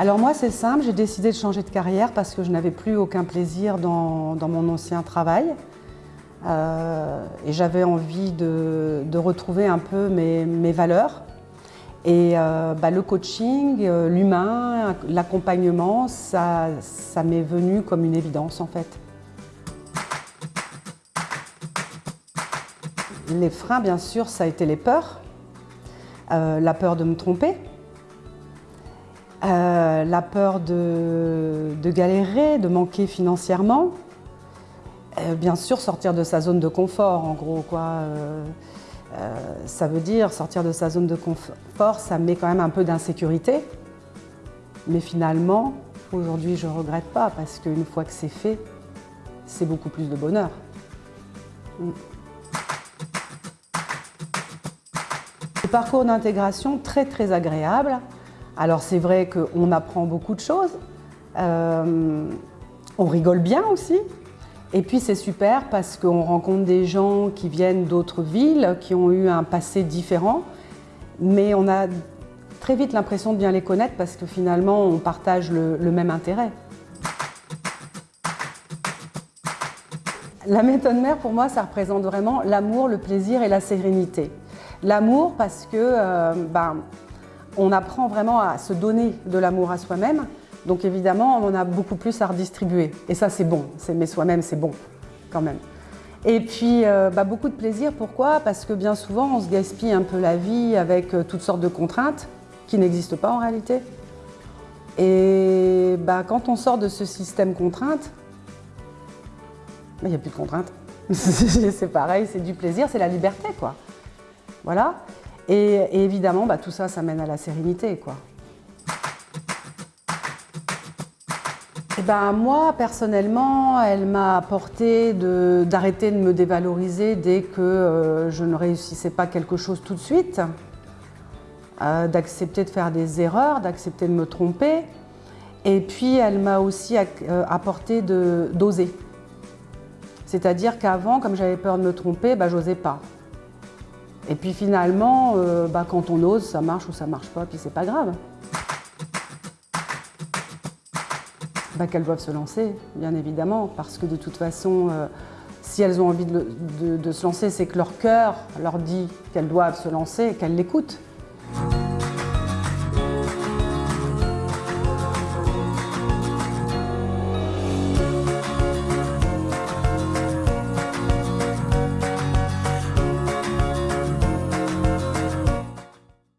Alors moi c'est simple, j'ai décidé de changer de carrière parce que je n'avais plus aucun plaisir dans, mon ancien travail. Euh, et j'avais envie de, retrouver un peu mes, valeurs. Et euh, bah, le coaching, euh, l'humain, l'accompagnement, ça, ça m'est venu comme une évidence en fait. Les freins, bien sûr, ça a été les peurs. la peur de me tromper, la peur de, galérer, de manquer financièrement, euh, bien sûr, sortir de sa zone de confort, en gros. Quoi. Euh, euh, ça veut dire sortir de sa zone de confort, ça met quand même un peu d'insécurité. Mais finalement, aujourd'hui, je ne regrette pas parce qu'une fois que c'est fait, c'est beaucoup plus de bonheur. Mm. Parcours d'intégration, très très agréable. Alors c'est vrai qu'on apprend beaucoup de choses, on rigole bien aussi, et puis c'est super parce qu'on rencontre des gens qui viennent d'autres villes, qui ont eu un passé différent, mais on a très vite l'impression de bien les connaître parce que finalement on partage le, même intérêt. La méthode mère, pour moi, ça représente vraiment l'amour, le plaisir et la sérénité. L'amour parce que euh, ben, on apprend vraiment à se donner de l'amour à soi-même, donc évidemment, on a beaucoup plus à redistribuer. Et ça, c'est bon. Mais soi-même, c'est bon, quand même. Et puis, euh, bah, beaucoup de plaisir. Pourquoi? Parce que bien souvent, on se gaspille un peu la vie avec euh, toutes sortes de contraintes qui n'existent pas en réalité. Et bah, quand on sort de ce système contrainte, bah, il n'y a plus de contraintes. c'est pareil, c'est du plaisir, c'est la liberté, quoi. Voilà. Et, évidemment, tout ça, ça mène à la sérénité, quoi. Eh ben, moi, personnellement, elle m'a apporté d'arrêter de, me dévaloriser dès que euh, je ne réussissais pas quelque chose tout de suite, euh, d'accepter de faire des erreurs, d'accepter de me tromper. Et puis, elle m'a aussi euh, apporté d'oser. C'est-à-dire qu'avant, comme j'avais peur de me tromper, bah, j'osais pas. Et puis finalement, bah, quand on ose, ça marche ou ça marche pas, puis c'est pas grave. Bah, qu'elles doivent se lancer, bien évidemment, parce que de toute façon, euh, si elles ont envie de, se lancer, c'est que leur cœur leur dit qu'elles doivent se lancer qu'elles l'écoutent.